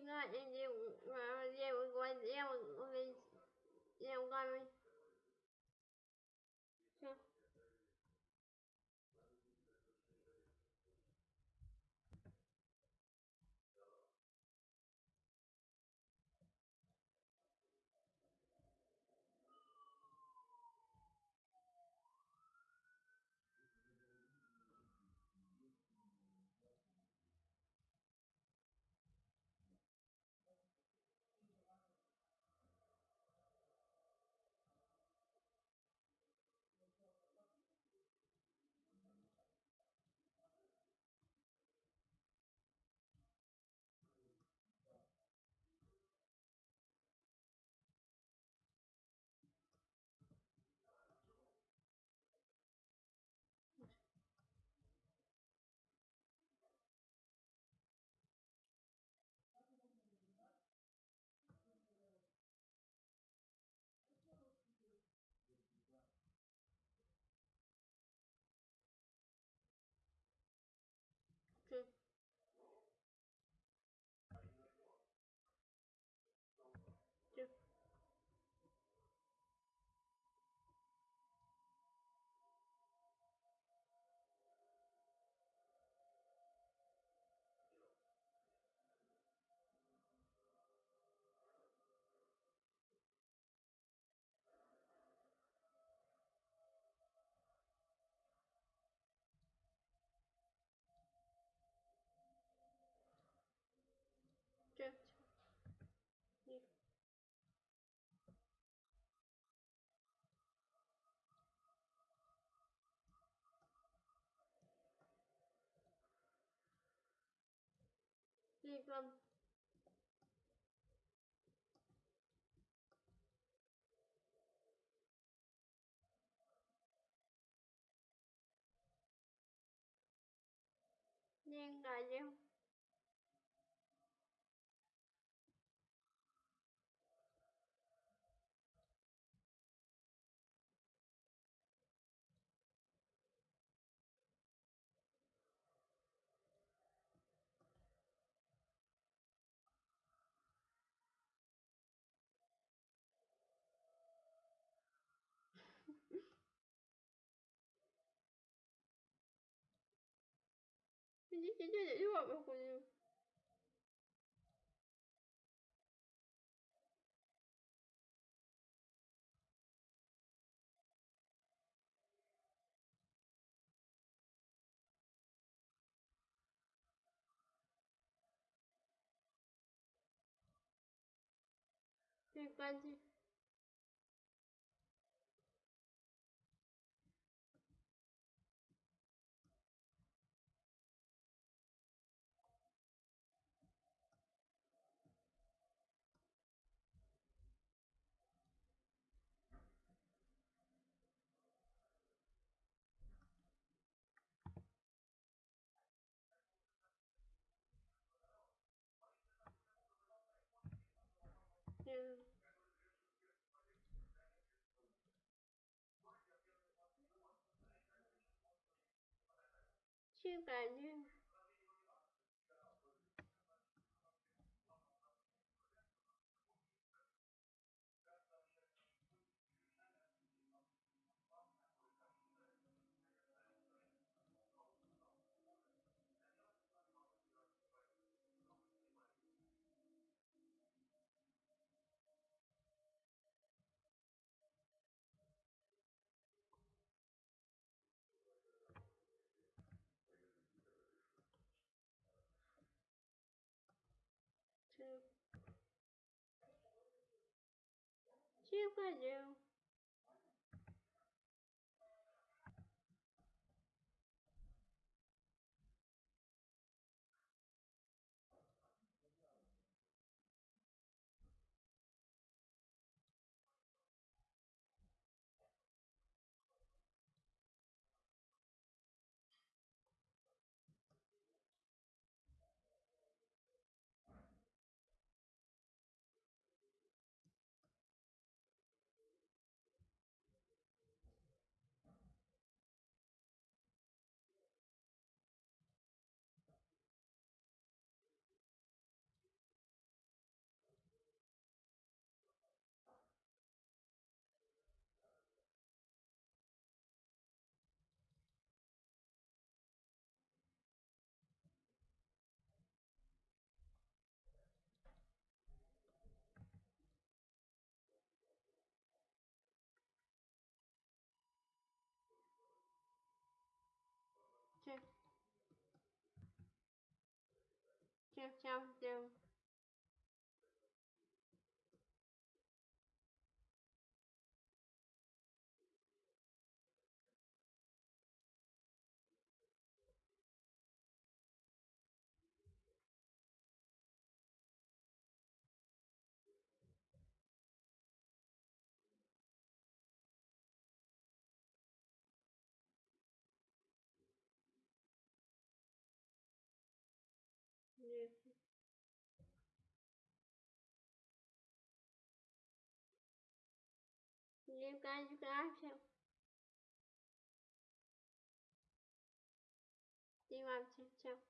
应该已经呃业务关业务我给 Duy Vân. Nhan Đại Giang 今天也又没回应。没关系。 ชื่อการยื่น super zoom. Tchau, tchau. lembrar de Marvel. De Marvel, tchau.